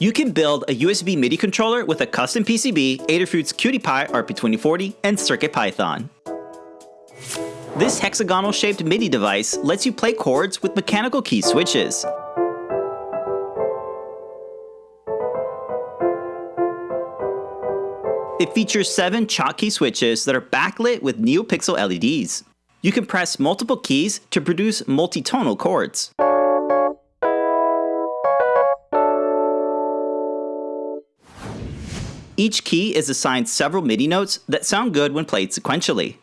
You can build a USB MIDI controller with a custom PCB, Adafruit's QT Py RP2040, and CircuitPython. This hexagonal shaped MIDI device lets you play chords with mechanical key switches. It features seven Schottky switches that are backlit with NeoPixel LEDs. You can press multiple keys to produce multi-tonal chords. Each key is assigned several MIDI notes that sound good when played sequentially.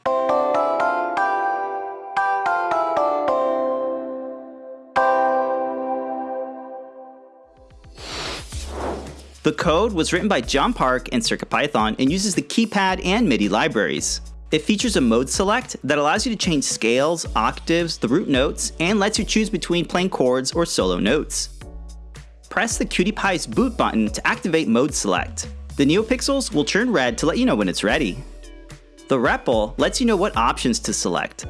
The code was written by John Park in CircuitPython and uses the keypad and MIDI libraries. It features a mode select that allows you to change scales, octaves, the root notes, and lets you choose between playing chords or solo notes. Press the QT Py's boot button to activate mode select. The NeoPixels will turn red to let you know when it's ready. The REPL lets you know what options to select.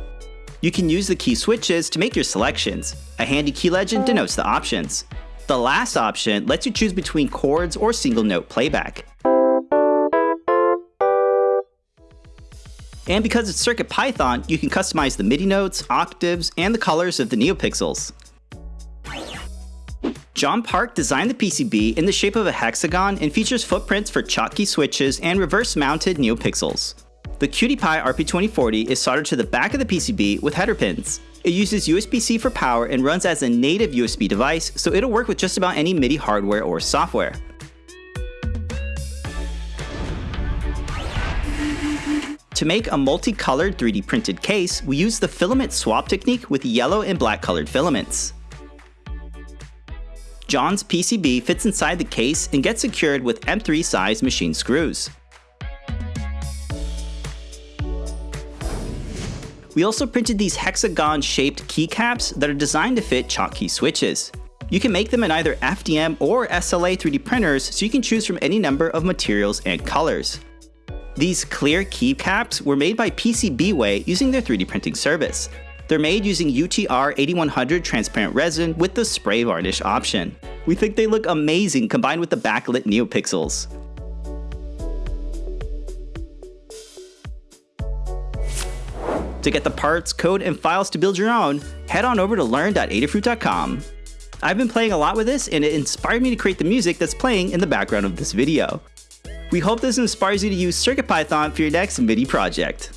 You can use the key switches to make your selections. A handy key legend denotes the options. The last option lets you choose between chords or single note playback. And because it's CircuitPython, you can customize the MIDI notes, octaves, and the colors of the NeoPixels. John Park designed the PCB in the shape of a hexagon and features footprints for Schottky switches and reverse-mounted NeoPixels. The QT Py RP2040 is soldered to the back of the PCB with header pins. It uses USB-C for power and runs as a native USB device, so it'll work with just about any MIDI hardware or software. To make a multicolored 3D printed case, we use the filament swap technique with yellow and black colored filaments. John's PCB fits inside the case and gets secured with M3 size machine screws. We also printed these hexagon-shaped keycaps that are designed to fit Schottky switches. You can make them in either FDM or SLA 3D printers so you can choose from any number of materials and colors. These clear keycaps were made by PCBWay using their 3D printing service. They're made using UTR 8100 transparent resin with the spray varnish option. We think they look amazing combined with the backlit NeoPixels. To get the parts, code, and files to build your own, head on over to learn.adafruit.com. I've been playing a lot with this and it inspired me to create the music that's playing in the background of this video. We hope this inspires you to use CircuitPython for your next MIDI project.